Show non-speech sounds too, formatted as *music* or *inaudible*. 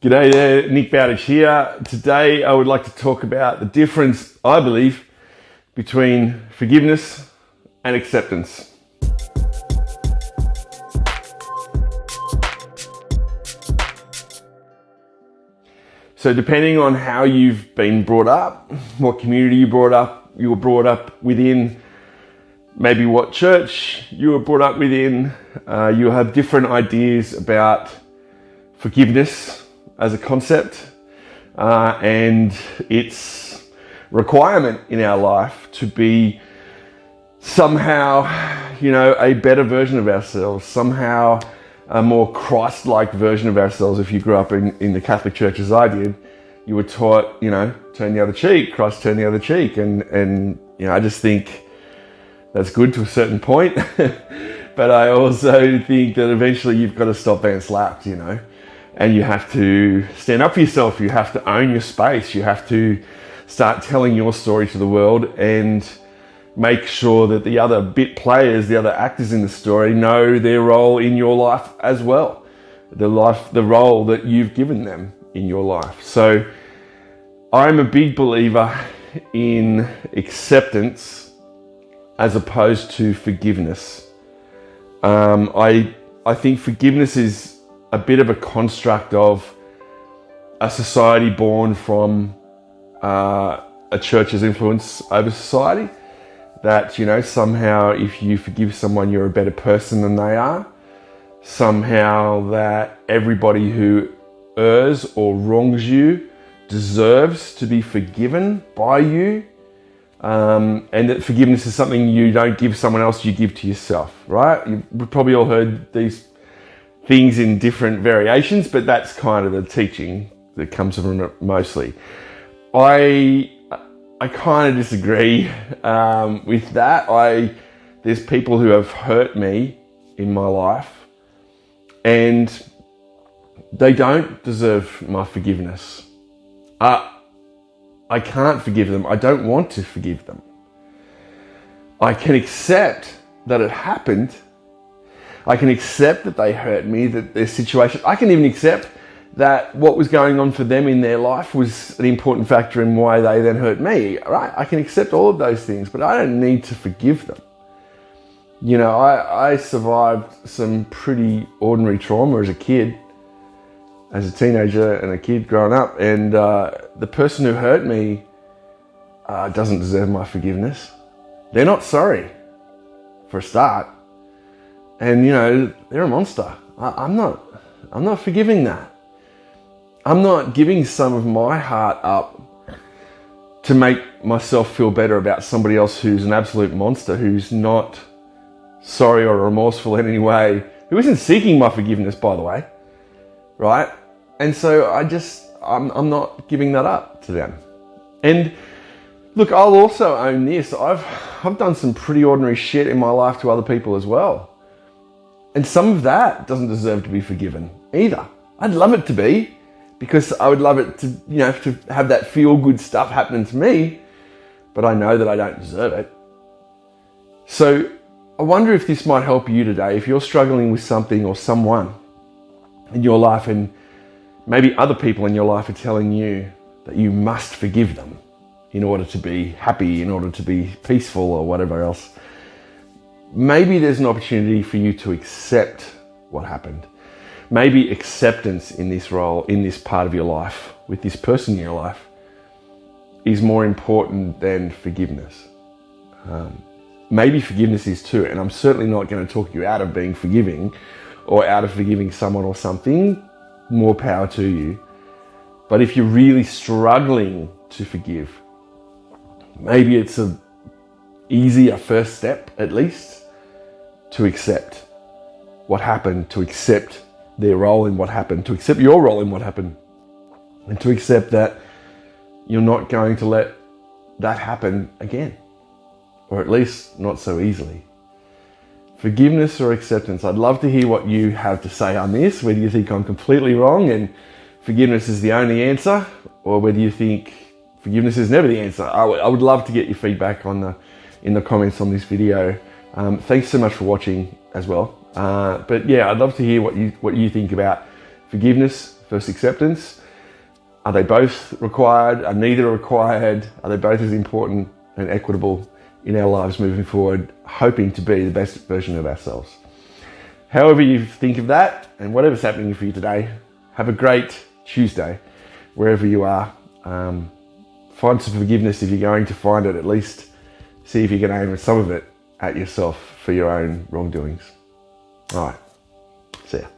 G'day there, Nick Bowditch here. Today I would like to talk about the difference, I believe, between forgiveness and acceptance. So depending on how you've been brought up, what community you brought up, you were brought up within, maybe what church you were brought up within, uh, you have different ideas about forgiveness as a concept uh, and its requirement in our life to be somehow, you know, a better version of ourselves, somehow a more Christ like version of ourselves. If you grew up in, in the Catholic Church as I did, you were taught, you know, turn the other cheek, Christ turn the other cheek. And, and you know, I just think that's good to a certain point. *laughs* but I also think that eventually you've got to stop being slapped, you know and you have to stand up for yourself. You have to own your space. You have to start telling your story to the world and make sure that the other bit players, the other actors in the story know their role in your life as well. The life, the role that you've given them in your life. So I'm a big believer in acceptance as opposed to forgiveness. Um, I, I think forgiveness is a bit of a construct of a society born from uh, a church's influence over society. That, you know, somehow if you forgive someone, you're a better person than they are. Somehow that everybody who errs or wrongs you deserves to be forgiven by you. Um, and that forgiveness is something you don't give someone else, you give to yourself, right? You've probably all heard these things in different variations, but that's kind of the teaching that comes from it mostly. I I kind of disagree um, with that. I there's people who have hurt me in my life, and they don't deserve my forgiveness. Uh, I can't forgive them. I don't want to forgive them. I can accept that it happened I can accept that they hurt me, that their situation, I can even accept that what was going on for them in their life was an important factor in why they then hurt me, right? I can accept all of those things, but I don't need to forgive them. You know, I, I survived some pretty ordinary trauma as a kid, as a teenager and a kid growing up, and uh, the person who hurt me uh, doesn't deserve my forgiveness. They're not sorry, for a start and you know they're a monster. I, am not. I'm not forgiving that. I'm not giving some of my heart up to make myself feel better about somebody else who's an absolute monster, who's not sorry or remorseful in any way, who isn't seeking my forgiveness, by the way, right? And so I just, I'm, I'm not giving that up to them. And look, I'll also own this. I've, I've done some pretty ordinary shit in my life to other people as well. And some of that doesn't deserve to be forgiven either. I'd love it to be because I would love it to, you know, to have that feel good stuff happening to me, but I know that I don't deserve it. So I wonder if this might help you today. If you're struggling with something or someone in your life, and maybe other people in your life are telling you that you must forgive them in order to be happy, in order to be peaceful, or whatever else maybe there's an opportunity for you to accept what happened. Maybe acceptance in this role, in this part of your life, with this person in your life, is more important than forgiveness. Um, maybe forgiveness is too, and I'm certainly not going to talk you out of being forgiving or out of forgiving someone or something. More power to you. But if you're really struggling to forgive, maybe it's a easier first step at least to accept what happened, to accept their role in what happened, to accept your role in what happened, and to accept that you're not going to let that happen again, or at least not so easily. Forgiveness or acceptance. I'd love to hear what you have to say on this, whether you think I'm completely wrong and forgiveness is the only answer, or whether you think forgiveness is never the answer. I, I would love to get your feedback on the in the comments on this video. Um, thanks so much for watching as well. Uh, but yeah, I'd love to hear what you what you think about forgiveness, first acceptance? Are they both required? Are neither required? Are they both as important and equitable in our lives moving forward, hoping to be the best version of ourselves? However, you think of that and whatever's happening for you today, have a great Tuesday wherever you are. Um, find some forgiveness if you're going to find it, at least see if you can aim some of it at yourself for your own wrongdoings. All right, see ya.